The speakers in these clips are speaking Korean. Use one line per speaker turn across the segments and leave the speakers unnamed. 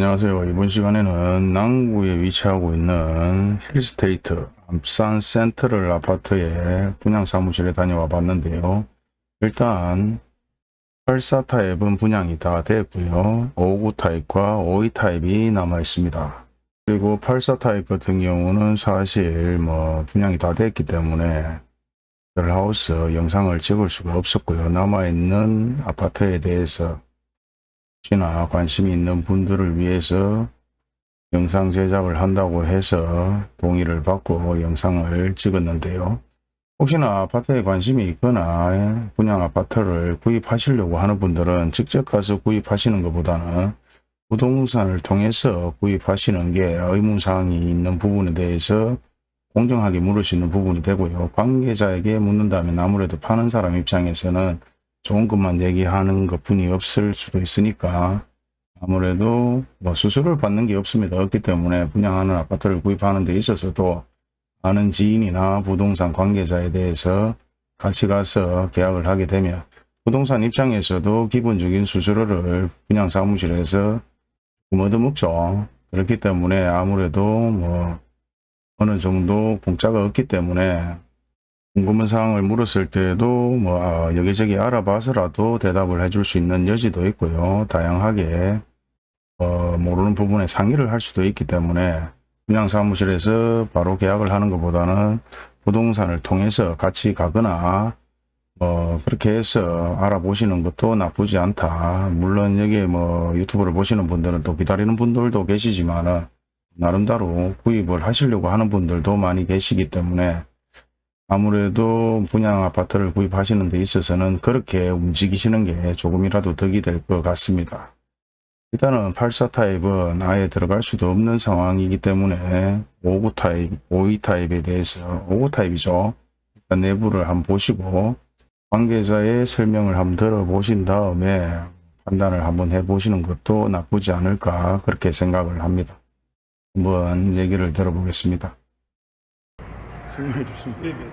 안녕하세요. 이번 시간에는 남구에 위치하고 있는 힐스테이트 앞산 센트럴 아파트의 분양 사무실에 다녀와 봤는데요. 일단 84 타입은 분양이 다 됐고요. 59 타입과 52 타입이 남아 있습니다. 그리고 84 타입 같은 경우는 사실 뭐 분양이 다 됐기 때문에 모델 하우스 영상을 찍을 수가 없었고요. 남아있는 아파트에 대해서 혹시나 관심이 있는 분들을 위해서 영상 제작을 한다고 해서 동의를 받고 영상을 찍었는데요. 혹시나 아파트에 관심이 있거나 분양 아파트를 구입하시려고 하는 분들은 직접 가서 구입하시는 것보다는 부동산을 통해서 구입하시는 게 의문사항이 있는 부분에 대해서 공정하게 물을 수 있는 부분이 되고요. 관계자에게 묻는다면 아무래도 파는 사람 입장에서는 좋은 것만 얘기하는 것 뿐이 없을 수도 있으니까 아무래도 뭐 수수료를 받는 게 없습니다. 없기 때문에 분양하는 아파트를 구입하는 데 있어서도 아는 지인이나 부동산 관계자에 대해서 같이 가서 계약을 하게 되면 부동산 입장에서도 기본적인 수수료를 분양 사무실에서 얻어먹죠. 그렇기 때문에 아무래도 뭐 어느 정도 공짜가 없기 때문에 궁금한 사항을 물었을 때도 뭐 아, 여기저기 알아봐서라도 대답을 해줄 수 있는 여지도 있고요. 다양하게 어, 모르는 부분에 상의를 할 수도 있기 때문에 분양사무실에서 바로 계약을 하는 것보다는 부동산을 통해서 같이 가거나 뭐 그렇게 해서 알아보시는 것도 나쁘지 않다. 물론 여기에 뭐 유튜브를 보시는 분들은 또 기다리는 분들도 계시지만은 나름대로 구입을 하시려고 하는 분들도 많이 계시기 때문에 아무래도 분양 아파트를 구입하시는 데 있어서는 그렇게 움직이시는 게 조금이라도 덕이 될 것 같습니다. 일단은 84 타입은 아예 들어갈 수도 없는 상황이기 때문에 59 타입, 52 타입에 대해서 59 타입이죠. 일단 내부를 한번 보시고 관계자의 설명을 한번 들어보신 다음에 판단을 한번 해보시는 것도 나쁘지 않을까 그렇게 생각을 합니다. 한번 얘기를 들어보겠습니다. 설명해 주시면
네네.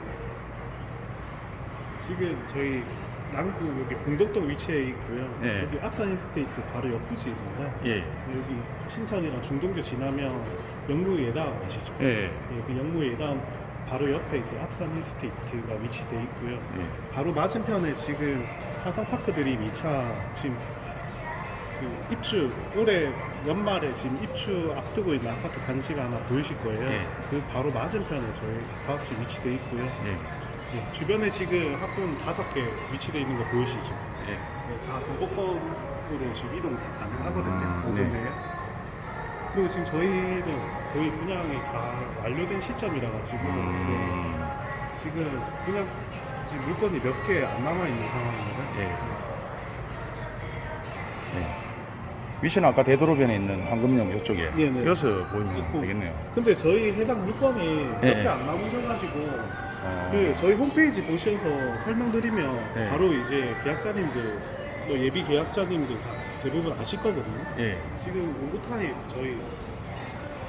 지금 저희 남구 여기 봉덕동 위치에 있고요.
네.
여기 앞산 힐스테이트 바로 옆 부지입니다.
예,
여기 신천이랑 중동교 지나면 영무 예당 아시죠?
예,
예, 그 영무 예당 바로 옆에 이제 앞산 힐스테이트가 위치되어 있고요.
예.
바로 맞은편에 지금 화성파크들이 2차 지금 그 입주 올해 연말에 지금 입주 앞두고 있는 아파트 단지가 하나 보이실 거예요.
예.
그 바로 맞은편에 저희 사업지 위치되어 있고요.
예,
예, 주변에 지금 학군 다섯 개 위치되어 있는 거 보이시죠?
예.
네, 다 도보권으로 지금 이동 다 가능하거든요.
음,
오
네.
네. 그리고 지금 저희는 거의 분양이 다 완료된 시점이라 가지고
음,
네, 지금 그냥 지금 물건이 몇 개 안 남아 있는 상황입니다.
예. 예. 위치는 아까 대도로변에 있는 황금역 저쪽에
예, 네.
여기서 보이면
있고.
되겠네요.
근데 저희 해당 물건이 몇
예,
개
예.
안 남으셔가지고
어,
그 저희 홈페이지 보셔서 설명드리면
네.
바로 이제 계약자님들 뭐 예비 계약자님들 다 대부분 아실 거거든요.
예,
지금 오브타입 저희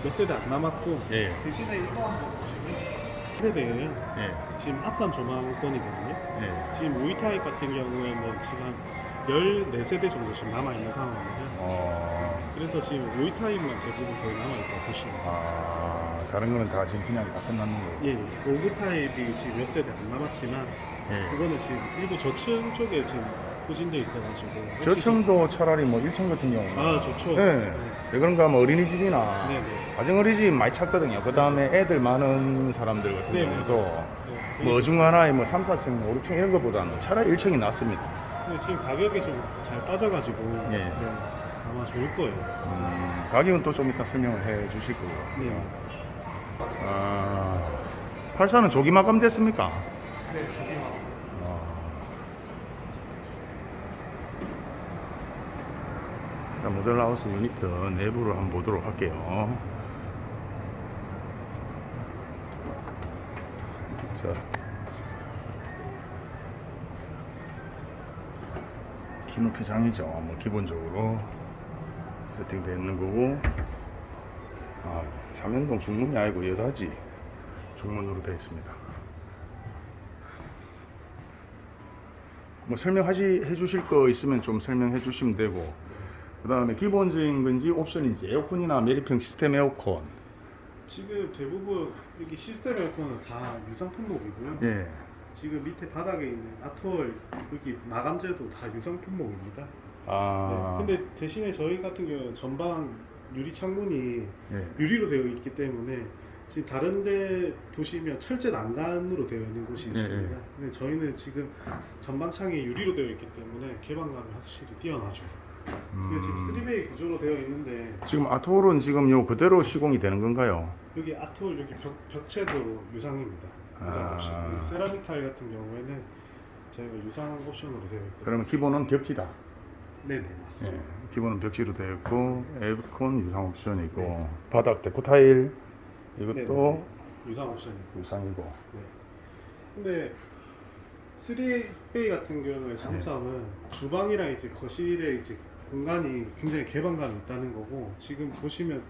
몇 세대 안 남았고
예,
대신에 이거 세대예요.
예,
지금 앞산 조망권이거든요.
예.
지금 오이 타입 같은 경우에는 지금 한 14세대 정도 지금 남아 있는 상황입니다.
어,
그래서 지금 오이 타입만 대부분 거의 남아 있다고 보시면 돼요.
아, 다른 거는 다 지금 분양이 다 끝났는 거고.
예, 오구 타입이 지금 몇 세대 안 남았지만
예.
그거는 지금 일부 저층 쪽에 지금 부진돼 있어가지고
저층도 차라리 뭐 1층 같은 경우는
지- 아 좋죠.
예. 왜 그런가 하면 어린이집이나
네네.
가정어린이집 많이 찾거든요. 그 다음에 애들 많은 사람들 같은
네.
경우도
네.
뭐 어중간하에 뭐 3, 4층, 5, 6층 이런 것보다는 차라리 1층이 낫습니다.
근데 지금 가격이 좀 잘 빠져가지고
예.
네, 아마 좋을 거예요.
음, 가격은 또 좀 이따 설명을 해 주실 거고.
네.
아, 84는 조기 마감 됐습니까?
네, 저기만.
자, 모델하우스 유니트 내부를 한번 보도록 할게요. 자. 키높이 장이죠. 뭐 기본적으로 세팅되어 있는 거고. 아, 삼연동 중문이 아니고 여다지 중문으로 되어 있습니다. 뭐 설명하시 해 주실 거 있으면 좀 설명해 주시면 되고 그 다음에 기본적인 건지 옵션인지 에어컨이나 메리평 시스템 에어컨.
지금 대부분 여기 시스템 에어컨은 다 유상 품목이고요.
예.
지금 밑에 바닥에 있는 아트월 여기 마감재도 다 유상 품목입니다.
아.
네, 근데 대신에 저희 같은 경우는 전방 유리 창문이
예.
유리로 되어 있기 때문에 지금 다른데 보시면 철제 난간으로 되어 있는 곳이
예,
있습니다.
예.
근데 저희는 지금 전방 창이 유리로 되어 있기 때문에 개방감이 확실히 뛰어나죠. 이게 지금
음.
3베이 구조로 되어 있는데
지금 아트홀은 지금 요 그대로 시공이 되는 건가요?
여기 아트홀 여기 벽, 벽체도 유상입니다. 유상
아.
옵션. 여기 세라믹 타일 같은 경우에는 저희가 유상 옵션으로 되어 있거든요.
그러면 기본은 벽지다.
네네 맞습니다.
예. 기본은 벽지로 되어 있고 에어컨 유상 옵션이고
네.
바닥 데코 타일 이것도
네네. 유상 옵션이고.
유상이고.
네. 근데 3베이 같은 경우에 장점은 주방이랑 이제 거실에 이제 공간이 굉장히 개방감이 있다는 거고 지금 보시면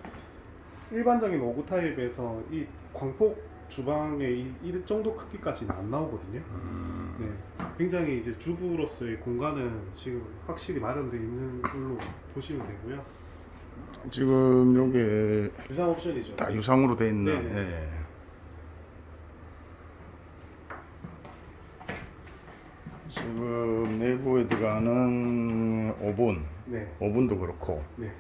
일반적인 오구 타입에서 이 광폭 주방에 이, 이 정도 크기까지는 안 나오거든요.
음.
네. 굉장히 이제 주부로서의 공간은 지금 확실히 마련되어 있는 걸로 보시면 되고요.
지금 요게
유상 옵션이죠.
다 유상으로 돼 있는
네네.
예. 지금 내부에 들어가는 오븐
네.
오븐도 그렇고
네.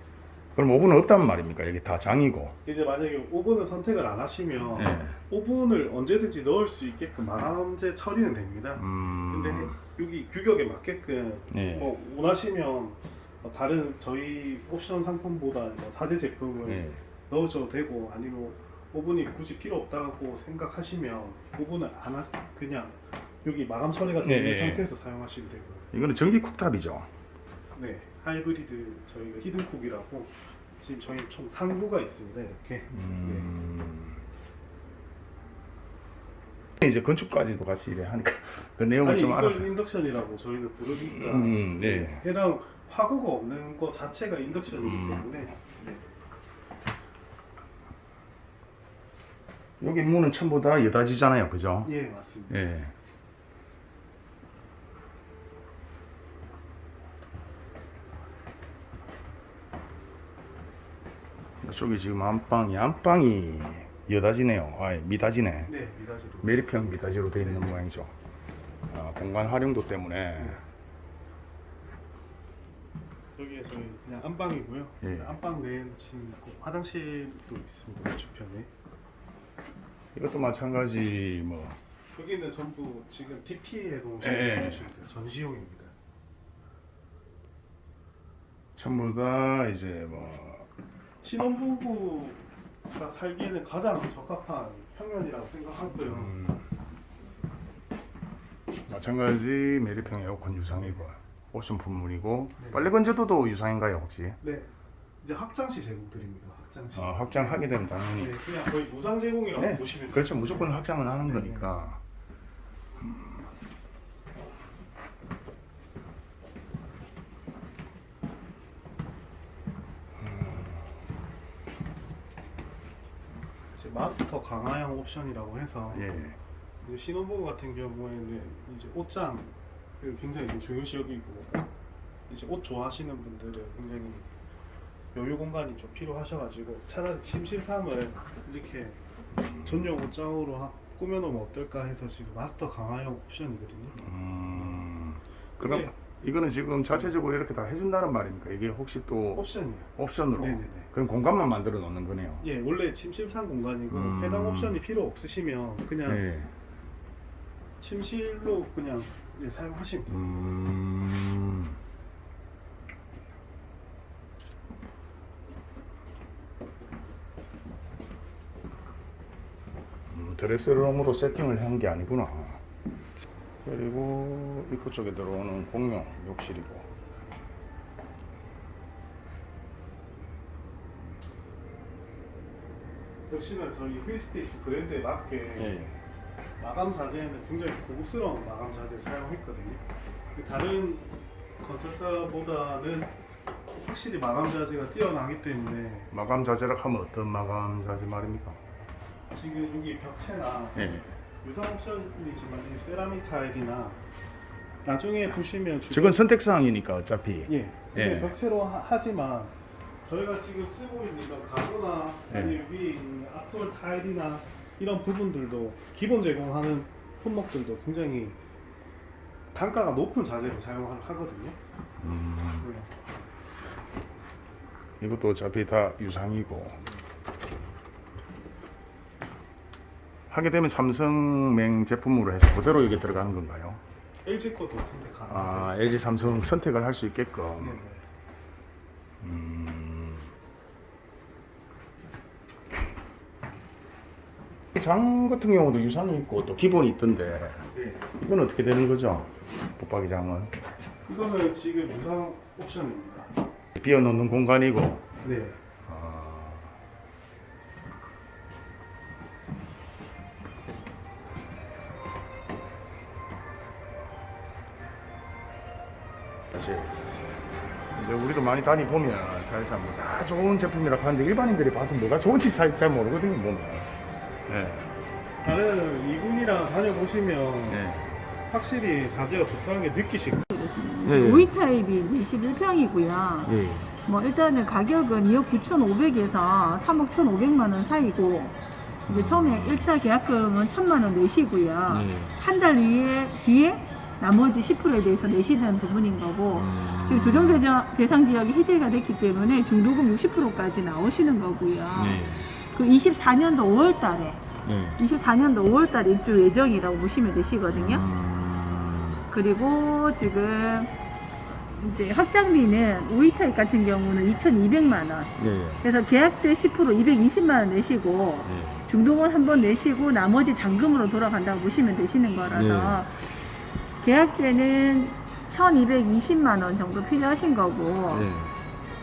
그럼 오븐은 없단 말입니까 여기 다 장이고
이제 만약에 오븐을 선택을 안 하시면
예.
오븐을 언제든지 넣을 수 있게끔 마감재 처리는 됩니다.
음.
근데 여기 규격에 맞게끔
예.
뭐 원하시면 뭐 다른 저희 옵션 상품보다 뭐 사제 제품을
예.
넣으셔도 되고 아니면 오븐이 굳이 필요 없다고 생각하시면 오븐을 안 하, 그냥 여기 마감 처리가 된
네.
상태에서 사용하시면 되고요.
이거는 전기 쿡탑이죠
네, 하이브리드 저희가 히든쿡이라고 지금 저희 총 3구가 있습니다. 이렇게. 네.
음. 이제 건축까지도 같이 이래 하니까 그 내용을
아니
좀 알아서
인덕션이라고 저희는 부르니까
음, 네.
해당 화구가 없는 것 자체가 인덕션이기
음.
때문에 네.
여기 문은 전부 다 여닫이잖아요 그죠?
예 맞습니다.
예. 이쪽이 지금 안방이 안방이 여닫이네요. 아 미닫이네.
네 미다지로.
메리평 미닫이로 되어 있는 모양이죠. 아, 공간 활용도 때문에
여기에 저희 그냥 안방이고요.
예.
안방 내에 지금 그 화장실도 있습니다. 주편에.
이것도 마찬가지 뭐
여기는 전부 지금 DP 해동
예.
전시용입니다.
전부 다 이제 뭐
신혼부부가 살기에는 가장 적합한 평면이라고 생각하고요.
음, 마찬가지 메리평 에어컨 유상이고 옵션 품물이고
네.
빨래 건조도도 유상인가요 혹시?
네, 이제 확장시 제공드립니다. 확장시.
어, 확장하게 되면 당연히
네, 그냥 거의 무상 제공이라고
네,
보시면.
그렇죠 무조건 확장은 하는
네.
거니까
이제 마스터 강화형 옵션이라고 해서
예.
이제 신혼부부 같은 경우에는 이제 옷장을 굉장히 좀 중요시 여기고 옷, 이제 옷 좋아하시는 분들은 굉장히 여유 공간이 좀 필요하셔가지고 차라리 침실 3을 이렇게 전용 옷장으로 하- 꾸며놓으면 어떨까 해서 지금 마스터 강화형 옵션이거든요.
음, 그럼
네.
이거는 지금 자체적으로 이렇게 다 해준다는 말입니까? 이게 혹시 또
옵션이에요.
옵션으로
네네네.
그럼 공간만 만들어 놓는 거네요.
예, 원래 침실3 공간이고
음.
해당 옵션이 필요 없으시면 그냥
예.
침실로 그냥 예, 사용하시면 돼요.
음. 음, 드레스룸으로 세팅을 한 게 아니구나. 그리고 입구 쪽에 들어오는 공용 욕실이고.
역시나 저희 휠스테이트 브랜드에 맞게
예.
마감 자재는 굉장히 고급스러운 마감 자재를 사용했거든요. 그 다른 건설사보다는 확실히 마감 자재가 뛰어나기 때문에
마감 자재라 하면 어떤 마감 자재 말입니까?
지금 여기 벽체나
예.
유상 옵션이지만 이 세라믹 타일이나 나중에 보시면 주...
저건 선택 사항이니까 어차피.
예
예.
벽체로 하, 하지만 저희가 지금 쓰고 있는 이런 가구나
예.
아니 위에 있는 아트월 타일이나 이런 부분들도 기본 제공하는 품목들도 굉장히 단가가 높은 자재로 사용하거든요.
음,
네.
이것도 어차피 다 유상이고 하게 되면 삼성맹 제품으로 해서 그대로 이게 들어가는 건가요?
LG 것도 선택 가능하세요.
아 LG 삼성 선택을 할 수 있게끔
네네.
장 같은 경우도 유상이 있고 또 기본이 있던데
네.
이건 어떻게 되는 거죠? 붙박이 장은
이거는 지금 유상 옵션입니다.
비워놓는 공간이고
네.
아. 사실 이제 우리도 많이 다니 보면 사실상 뭐 다 좋은 제품이라 하는데 일반인들이 봐서 뭐가 좋은지 잘, 잘 모르거든요 보면 예.
다른 이군이랑 다녀보시면
예.
확실히 자재가 좋다는 게 느끼시고
예, 예.
오이 타입이 이제 21평이고요.
예.
뭐 일단은 가격은 2억 9,500에서 3억 1,500만 원 사이고 이제 처음에 1차 계약금은 1,000만 원 내시고요.
예.
한달 뒤에 뒤에 나머지 10%에 대해서 내시는 부분인 거고
음.
지금 조정 대상, 대상 지역이 해제가 됐기 때문에 중도금 60%까지 나오시는 거고요.
예.
그 24년도 5월 달에
예.
24년도 5월 달에 입주 예정이라고 보시면 되시거든요.
음.
그리고 지금 이제 확장비는 우이타입 같은 경우는 2,200만 원.
예.
그래서 계약 때10% 220만 원 내시고
예.
중도금 한번 내시고 나머지 잔금으로 돌아간다고 보시면 되시는 거라서 계약 때는 1,220만 원 정도 필요하신 거고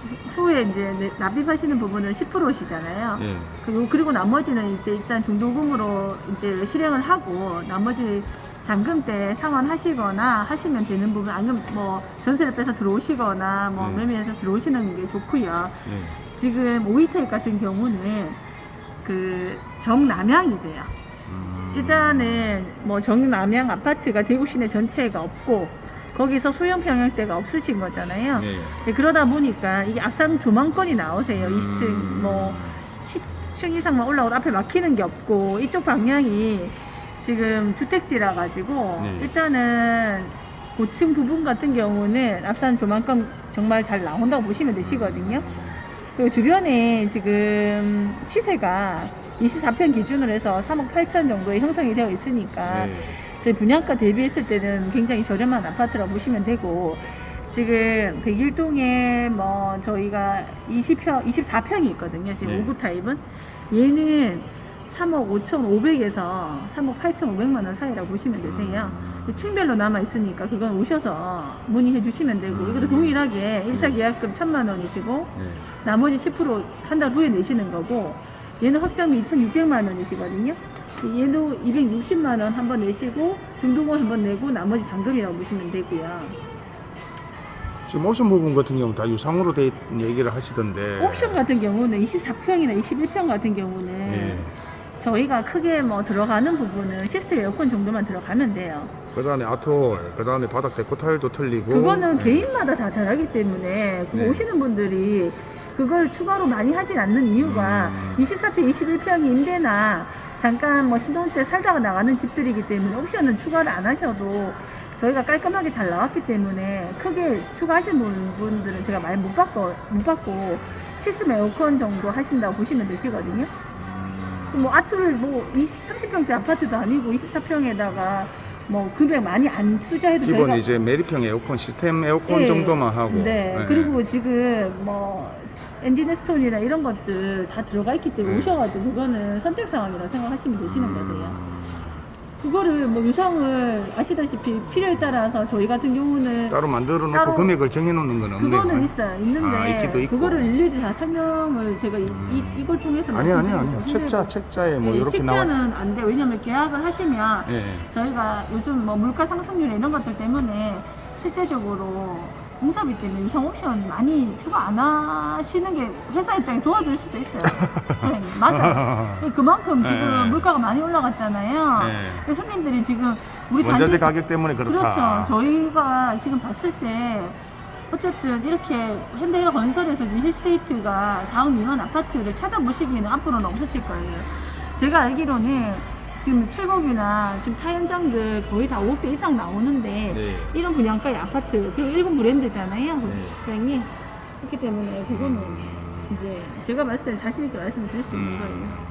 예.
후에 이제 내- 납입하시는 부분은 10%시잖아요.
예.
그리고, 그리고 나머지는 이제 일단 중도금으로 이제 실행을 하고 나머지 잔금 때 상환하시거나 하시면 되는 부분 아니면 뭐 전세를 빼서 들어오시거나 뭐
네.
매매해서 들어오시는 게 좋고요.
예.
지금 오이텔 같은 경우는 그 정남향이세요.
음.
일단은 뭐 정남향 아파트가 대구 시내 전체가 없고 거기서 소형 평형대가 없으신 거잖아요.
예.
네, 그러다 보니까 이게 앞상 조망권이 나오세요.
음.
20층 뭐 10층 이상만 올라오도 앞에 막히는 게 없고 이쪽 방향이 지금 주택지라 가지고
네.
일단은 고층 부분 같은 경우는 앞산 조망권 정말 잘 나온다고 보시면 되시거든요. 그리고 주변에 지금 시세가 24평 기준으로 해서 3억 8천 정도에 형성이 되어 있으니까
예.
저희 분양가 대비했을 때는 굉장히 저렴한 아파트라고 보시면 되고 지금 백일동에 뭐 저희가 20평, 24평이 있거든요. 지금
네.
5구 타입은 얘는 3억 5,500에서 3억 8,500만 원 사이라고 보시면 되세요.
음.
층별로 남아 있으니까 그건 오셔서 문의해 주시면 되고
음.
이것도 동일하게 1차
네.
계약금 1,000만 원이시고
예.
나머지 10%한 달 후에 내시는 거고 얘는 확장비 2,600만 원이시거든요. 얘도 260만 원 한번 내시고 중도금 한번 내고 나머지 잔금이라고 보시면 되고요.
지금 옵션 부분 같은 경우 다 유상으로 돼 있- 얘기를 하시던데.
옵션 같은 경우는 24평이나 21평 같은 경우는
예.
저희가 크게 뭐 들어가는 부분은 시스템 에어컨 정도만 들어가면 돼요.
그 다음에 아트홀, 그다음에 바닥 데코 타일도 틀리고.
그거는
예.
개인마다 다 다르기 때문에
네.
오시는 분들이 그걸 추가로 많이 하진 않는 이유가
음.
24평, 21평이 임대나 잠깐 뭐 신혼 때 살다가 나가는 집들이기 때문에 옵션은 추가를 안 하셔도 저희가 깔끔하게 잘 나왔기 때문에 크게 추가하신 분- 분들은 제가 많이 못 받고 못 받고 시스템 에어컨 정도 하신다고 보시면 되시거든요.
음.
뭐 아트를 뭐 20, 30평대 아파트도 아니고 24평에다가 뭐 금액 많이 안 투자해도
기본 이제 메리평 에어컨 시스템 에어컨
예.
정도만 하고.
네.
예.
그리고 지금 뭐 엔진스톤이나 이런 것들 다 들어가 있기 때문에
네.
오셔가지고 그거는 선택 상황이라 생각하시면 되시는 거세요.
음.
그거를 뭐 유상을 아시다시피 필요에 따라서 저희 같은 경우는
따로 만들어 놓고
따로-
금액을 정해 놓는 건 없네요.
그거는 있어요. 있는데
아, 있기도 있고.
그거를 일일이 다 설명을 제가 이,
음.
걸 통해서
아니 아니 아니.
좀
책자. 책자에 뭐
네,
이렇게 나와.
책자는 안 돼. 왜냐면 계약을 하시면
예.
저희가 요즘 뭐 물가 상승률 이런 것들 때문에 실제적으로 공사비 때문에 유상 옵션 많이 추가 안 하시는 게 회사 입장에 도와줄 수도 있어요. 선생님. 맞아요. 그만큼 지금
네.
물가가 많이 올라갔잖아요.
네.
그래서 손님들이 지금 우리 단지
가격 때문에 그렇다.
그렇죠. 저희가 지금 봤을 때 어쨌든 이렇게 현대 건설에서 지금 힐스테이트가 4억 미만 아파트를 찾아보시기에는 앞으로는 없으실 거예요. 제가 알기로는 지금 7억이나 지금 타 현장들 거의 다 5억대 이상 나오는데
네.
이런 분양가의 아파트 그리고 일군 브랜드잖아요,
네.
사장님. 그렇기 때문에 그거는 이제 제가 봤을 때 자신 있게 말씀을 드릴 수 있는 거예요.
음.